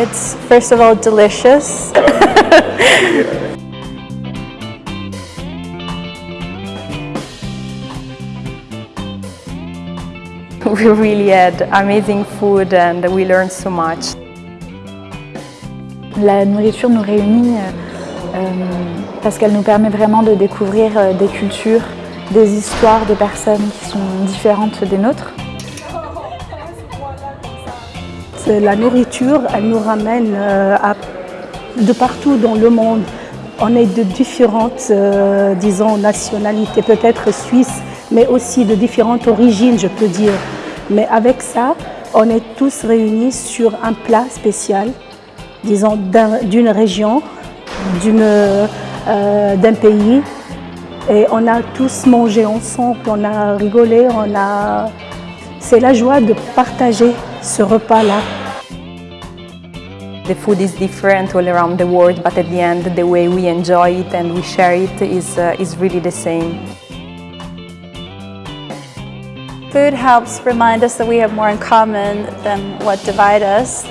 It's first of all delicious. we really had amazing food and we learned so much. La nourriture nous réunit euh, parce qu'elle nous permet vraiment de découvrir euh, des cultures, des histoires de personnes qui sont différentes des nôtres. La nourriture, elle nous ramène euh, de partout dans le monde. On est de différentes, euh, disons, nationalités, peut-être suisses, mais aussi de différentes origines, je peux dire. Mais avec ça, on est tous réunis sur un plat spécial, disons, d'une région, euh, d'un pays. Et on a tous mangé ensemble, on a rigolé, on a... C'est la joie de partager ce repas-là. The food is different all around the world, but at the end, the way we enjoy it and we share it is, uh, is really the same. Food helps remind us that we have more in common than what divide us